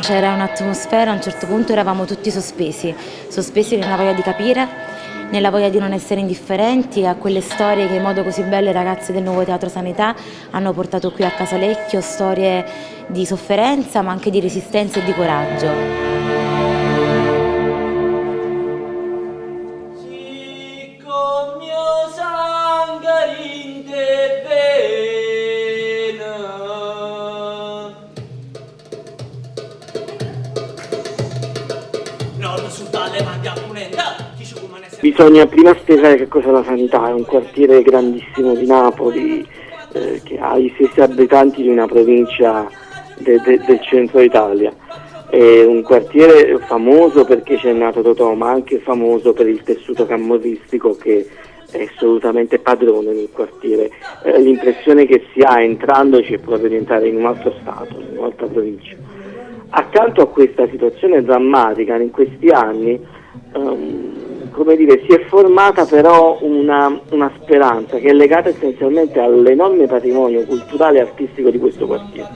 C'era un'atmosfera, a un certo punto eravamo tutti sospesi, sospesi nella voglia di capire, nella voglia di non essere indifferenti a quelle storie che in modo così bello i ragazzi del Nuovo Teatro Sanità hanno portato qui a Casalecchio, storie di sofferenza ma anche di resistenza e di coraggio. Bisogna prima spiegare che cosa è la sanità, è un quartiere grandissimo di Napoli eh, che ha i stessi abitanti di una provincia de, de, del centro Italia. È un quartiere famoso perché c'è nato Totò, ma anche famoso per il tessuto camorristico che è assolutamente padrone nel quartiere. Eh, l'impressione che si ha entrandoci è proprio di entrare in un altro stato, in un'altra provincia. Accanto a questa situazione drammatica in questi anni um, come dire, si è formata però una, una, speranza che è legata essenzialmente all'enorme patrimonio culturale e artistico di questo quartiere.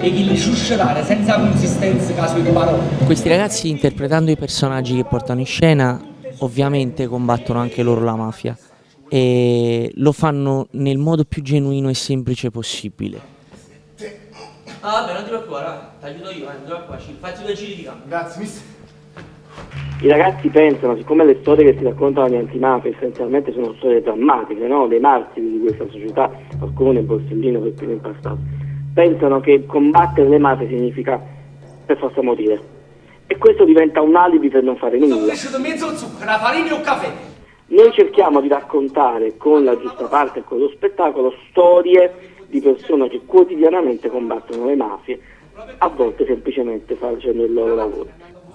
E chi li suscitare senza consistenza caso di parole. Questi ragazzi interpretando i personaggi che portano in scena ovviamente combattono anche loro la mafia e lo fanno nel modo più genuino e semplice possibile. Ah vabbè non ti preoccupare, ti aiuto io, eh, non ti preoccupare, faccio due giri di campo. Grazie mister. I ragazzi pensano, siccome le storie che si raccontano di antimafia essenzialmente sono storie drammatiche, no? dei martiri di questa società, qualcuno nel Borsellino per primo impastato, pensano che combattere le mafie significa per forza morire. E questo diventa un alibi per non fare nulla. Noi cerchiamo di raccontare con la giusta parte e con lo spettacolo storie di persone che quotidianamente combattono le mafie, a volte semplicemente facendo il loro lavoro.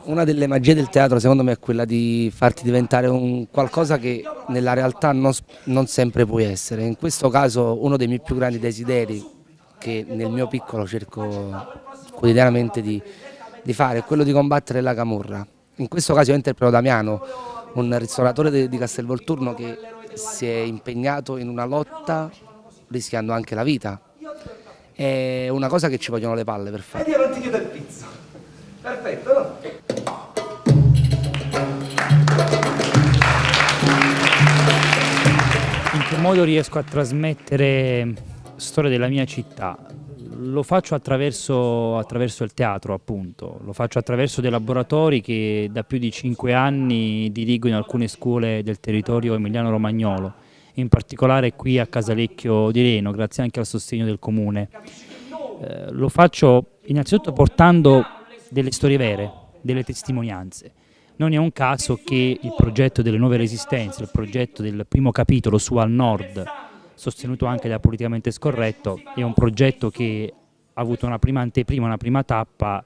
Una delle magie del teatro secondo me è quella di farti diventare un qualcosa che nella realtà non, non, sempre puoi essere. In questo caso uno dei miei più grandi desideri che nel mio piccolo cerco quotidianamente di, di fare è quello di combattere la camorra. In questo caso io interpreto Damiano, un ristoratore di, Castelvolturno che si è impegnato in una lotta rischiando anche la vita. È una cosa che ci vogliono le palle per fare. E io non ti chiedo il pizzo. Perfetto, no? che modo riesco a trasmettere storia della mia città? Lo faccio attraverso, attraverso, il teatro appunto, lo faccio attraverso dei laboratori che da più di cinque anni dirigo in alcune scuole del territorio emiliano-romagnolo, in particolare qui a Casalecchio di Reno, grazie anche al sostegno del comune. Eh, lo faccio innanzitutto portando delle storie vere, delle testimonianze. Non è un caso che il progetto delle nuove resistenze, il progetto del primo capitolo su Al Nord, sostenuto anche da Politicamente Scorretto, è un progetto che ha avuto una prima anteprima, una prima tappa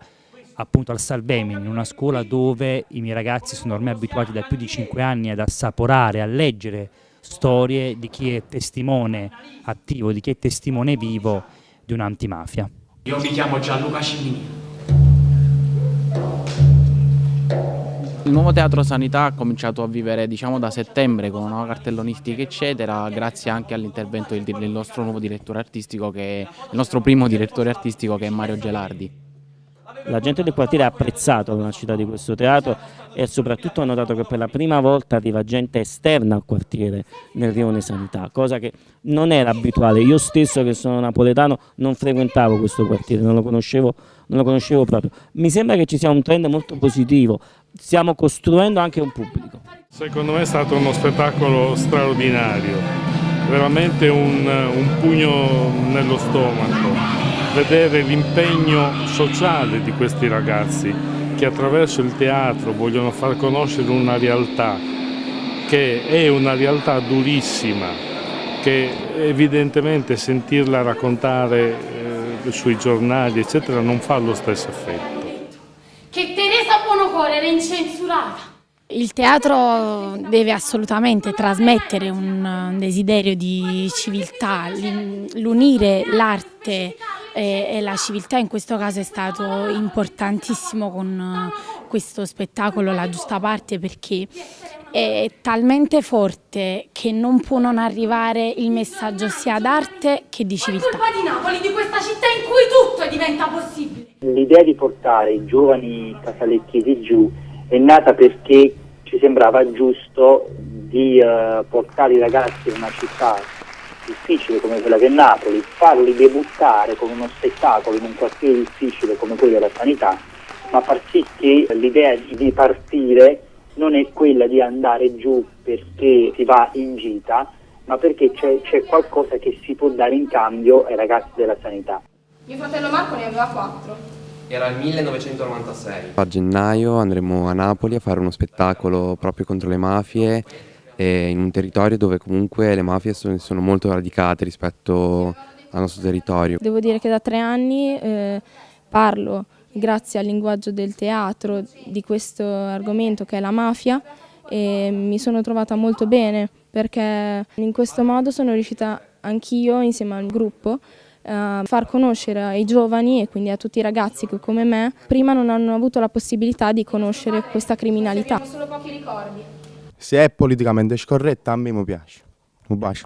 appunto al Salvemini, in una scuola dove i miei ragazzi sono ormai abituati da più di cinque anni ad assaporare, a leggere storie di chi è testimone attivo, di chi è testimone vivo di un'antimafia. Io mi chiamo Gianluca Cimini. Il nuovo Teatro Sanità ha cominciato a vivere diciamo, da settembre con una nuova cartellonistica eccetera, grazie anche all'intervento del, nostro nuovo direttore artistico, che è, il nostro primo direttore artistico che è Mario Gelardi. La gente del quartiere ha apprezzato la nascita di questo teatro e soprattutto ha notato che per la prima volta arriva gente esterna al quartiere nel rione Sanità, cosa che non era abituale. Io stesso che sono napoletano non frequentavo questo quartiere, non lo conoscevo, non lo conoscevo proprio. Mi sembra che ci sia un trend molto positivo, stiamo costruendo anche un pubblico. Secondo me è stato uno spettacolo straordinario, veramente un, un pugno nello stomaco, vedere l'impegno sociale di questi ragazzi che attraverso il teatro vogliono far conoscere una realtà che è una realtà durissima, che evidentemente sentirla raccontare eh, sui giornali eccetera non fa lo stesso effetto. Buonocore era incensurata. Il teatro deve assolutamente trasmettere un desiderio di civiltà, l'unire l'arte e, la civiltà in questo caso è stato importantissimo con, questo spettacolo La giusta parte perché è talmente forte che non può non arrivare il messaggio sia d'arte che di civiltà. È colpa di Napoli, di questa città in cui tutto diventa possibile. L'idea di portare i giovani casalecchiesi giù è nata perché ci sembrava giusto di uh, portare i ragazzi in una città difficile come quella che è Napoli, farli debuttare con uno spettacolo in un quartiere difficile come quello della sanità, ma far sì che l'idea di partire non è quella di andare giù perché si va in gita, ma perché c'è qualcosa che si può dare in cambio ai ragazzi della sanità. Mio fratello Marco ne aveva quattro. Era il 1996. A gennaio andremo a Napoli a fare uno spettacolo proprio contro le mafie in un territorio dove comunque le mafie sono molto radicate rispetto al nostro territorio. Devo dire che da tre anni eh, parlo grazie al linguaggio del teatro di questo argomento che è la mafia e mi sono trovata molto bene perché in questo modo sono riuscita anch'io insieme al gruppo a far conoscere ai giovani e quindi a tutti i ragazzi che come me prima non hanno avuto la possibilità di conoscere questa criminalità. Solo pochi ricordi. Se è politicamente scorretta a me mi piace. Un bacio.